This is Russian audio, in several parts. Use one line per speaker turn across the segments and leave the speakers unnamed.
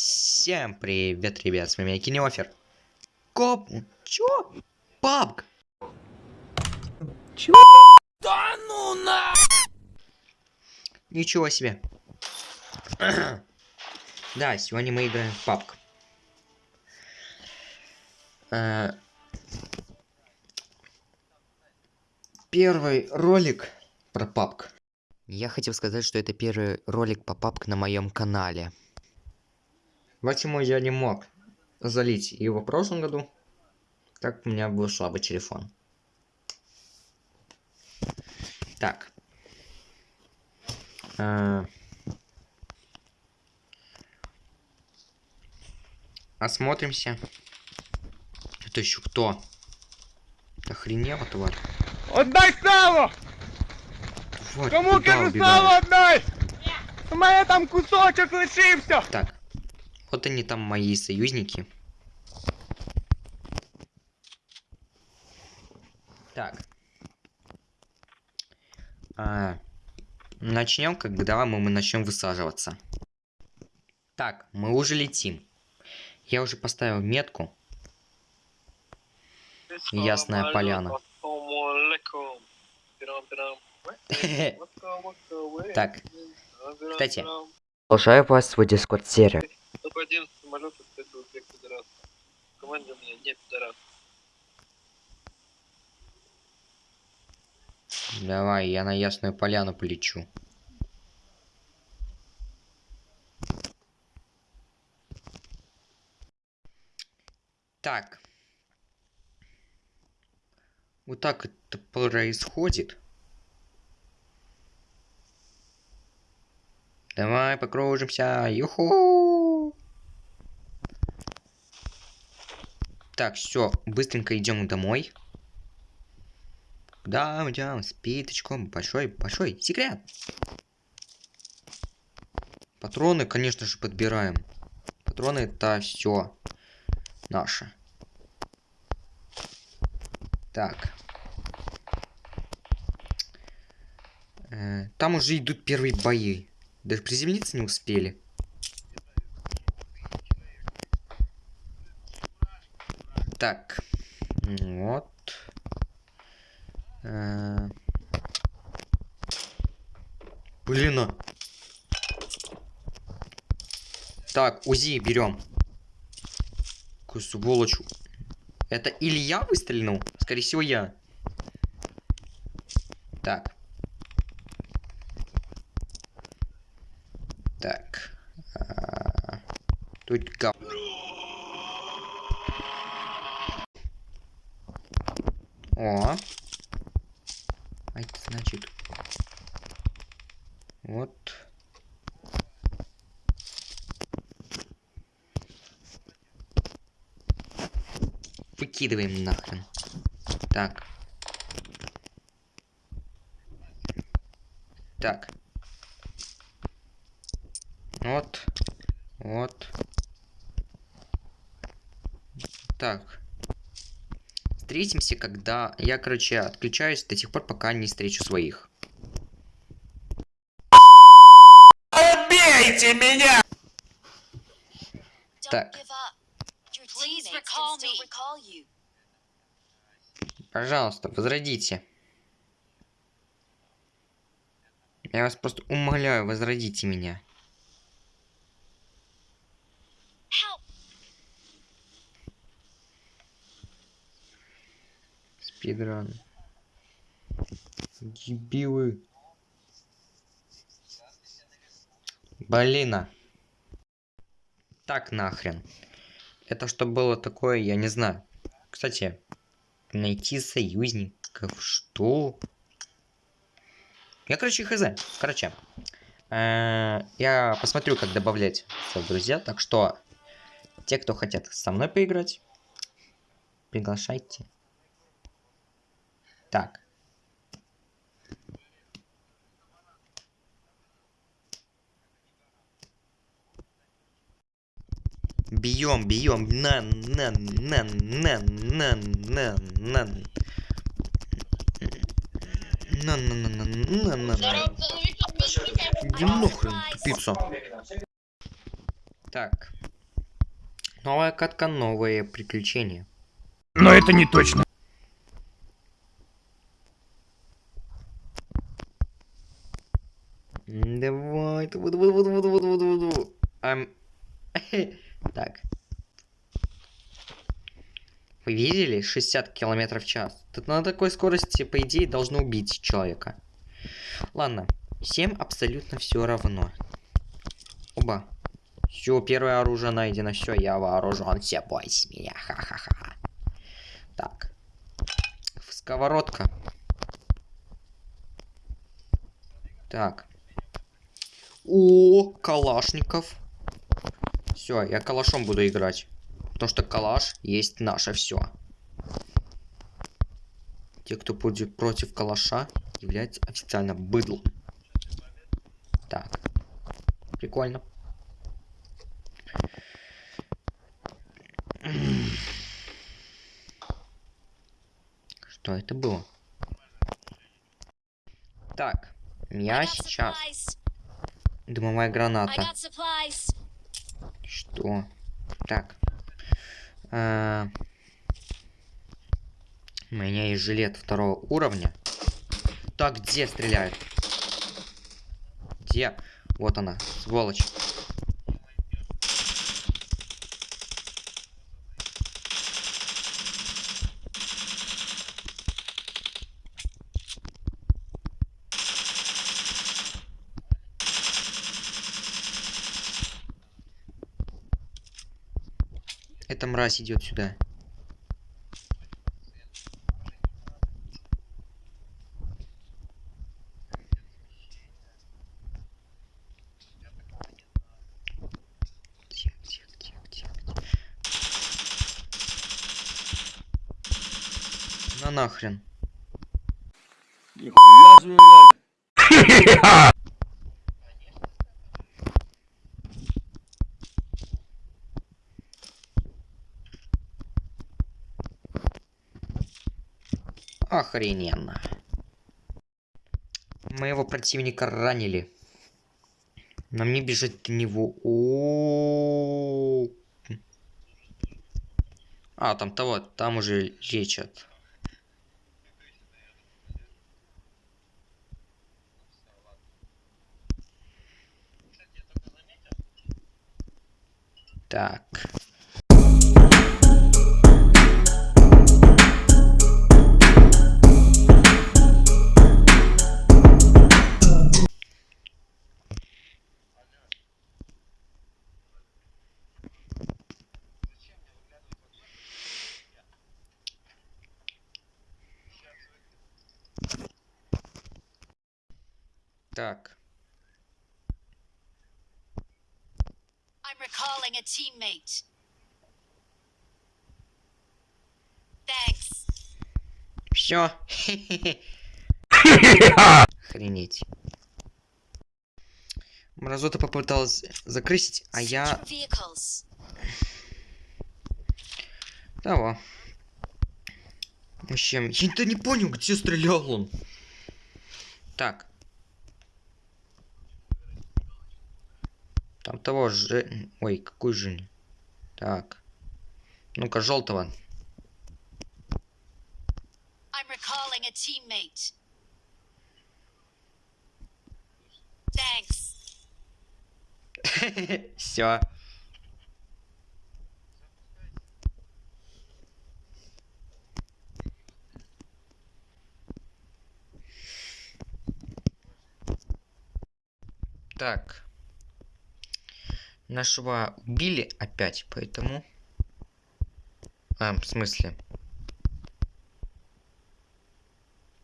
Всем привет, ребят, с вами Кинеофер. Коп... Чё? Папк!
Чё?
Да ну на! Ничего себе. да, сегодня мы играем в папк. Э, Первый ролик про папк. Я хотел сказать, что это первый ролик по папк на моем канале. Почему я не мог залить его в прошлом году? Так у меня был слабый телефон. Так. А... Осмотримся. Это еще кто? Охренела, тварь.
Отдай сало! Кому кажу сало отдай? У там кусочок лишився!
Так. Вот они там мои союзники. Так. А, начнем, когда мы, мы начнем высаживаться. Так, мы уже летим. Я уже поставил метку. Ясная поляна. Так, кстати. Продолжаю вас в свой дискорд сервер.
Пидорасов.
Давай, я на Ясную Поляну полечу. Так. Вот так это происходит. Давай покружимся. Юху! Так, все, быстренько идем домой. Мы идем? С. Большой, большой секрет. Патроны, конечно же, подбираем. Патроны это все наше. Так. Э, Там уже идут первые бои. Даже приземлиться не успели. Так. Вот. Э, Блин. а. Так, УЗИ берем. Какую сволочь. Это или я выстрелил? Скорее всего, я. Так. Так. А, Тут гав... О. А это значит... Вот. Выкидываем нахрен. Так. Так. Вот. Вот. Так. Встретимся, когда... Я, короче, отключаюсь до тех пор, пока не встречу своих.
Убейте меня!
Так. Пожалуйста, возродите. Я вас просто умоляю, возродите меня. Спидран. Дебилы. Блин. Так нахрен. Это что было такое, я не знаю. Кстати, найти союзников, что? Я, короче, хз. Короче, э, я посмотрю, как добавлять друзья. Так что, те, кто хотят со мной поиграть, приглашайте. Так. Бьем, бьем, на, на, на, на, на, на, на. На, на, на, на, на, на, на. Иди нахрен, тупица. Так. Новая катка, новые приключения.
Но это не точно.
Ам, Так. Вы видели? 60 километров в час. Тут на такой скорости, по идее, должно убить человека. Ладно. Всем абсолютно все равно. Оба. Все, первое оружие найдено. Все, я вооружен. Все, бойся меня. Ха-ха-ха. Так. Сковородка. Так. О, Калашников. Все, я калашом буду играть. Потому что калаш есть наше все. Те, кто будет против калаша, являются официально быдлом. Так. Прикольно. Что это было? Так. Я сейчас. Дымовая граната. Что? Так. А, У меня есть жилет второго уровня. Так, где стреляют? Где? Вот она, сволочь. Эта мразь идет сюда. На нахрен.
Нихуя.
Охрененно. Моего противника ранили. Нам не бежать до него. О А, там того, там уже лечат. Так. Так.
I'm recalling a teammate. Thanks.
Все. Охренеть. Мразота попыталась закрысить, а я того. В общем, я-то не понял, где стрелял он. Так. Там того же... Ой, какой же... Так. Ну-ка, желтого. Все. Так. Нашего убили опять, поэтому... А, в смысле?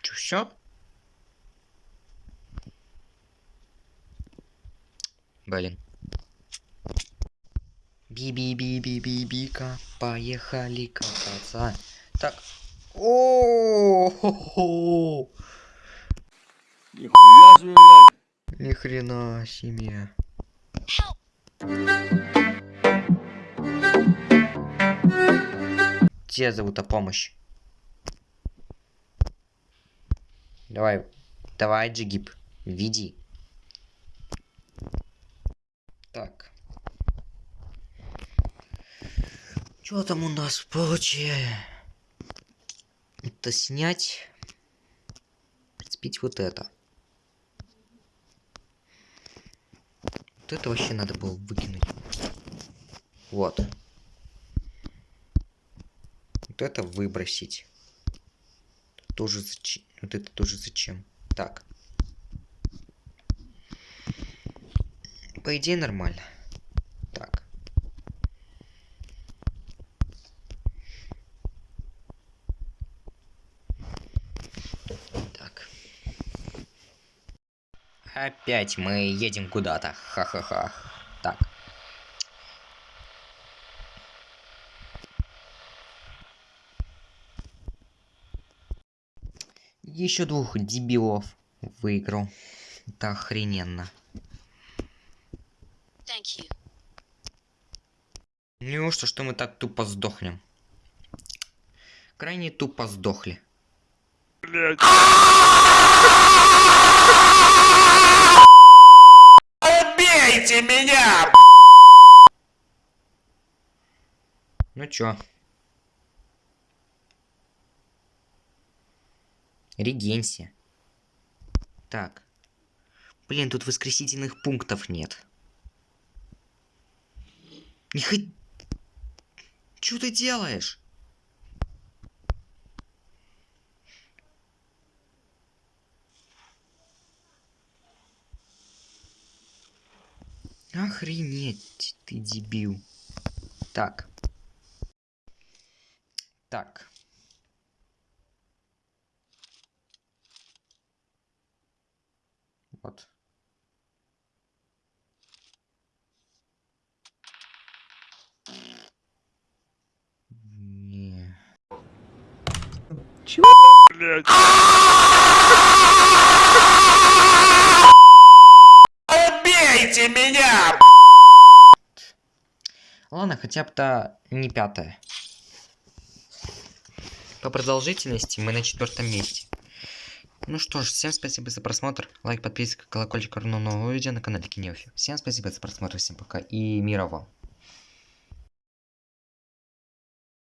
Чё, все? Блин. Би-би-би-би-би-бика, поехали кататься. Так. о хо
Нихуя себе, блядь.
Ни хрена себе. Тебя зовут о помощь. Давай, давай, Джигип, веди. Так. Что там у нас получилось? Это снять. Прицепить вот это. Это вообще надо было выкинуть. Вот. Вот это выбросить. Тоже зачем? Вот это тоже зачем? Так. По идее нормально. Опять мы едем куда-то. Ха-ха-ха. Так. Еще двух дебилов выиграл. Это охрененно.
Thank you.
Неужто, что мы так тупо сдохнем? Крайне тупо сдохли.
Блять.
Убейте меня! Ну чё? Регенси. Так. Блин, тут воскресительных пунктов нет. Не хоть... Чё ты делаешь? Охренеть, ты дебил. Так. Так. Вот. Не.
Блять.
Убейте меня! Ладно, хотя бы то не пятое. По продолжительности мы на четвертом месте. Ну что ж, всем спасибо за просмотр. Лайк, подписка, колокольчик, равно нового видео на канале Кинеофи. Всем спасибо за просмотр, всем пока и мира вам.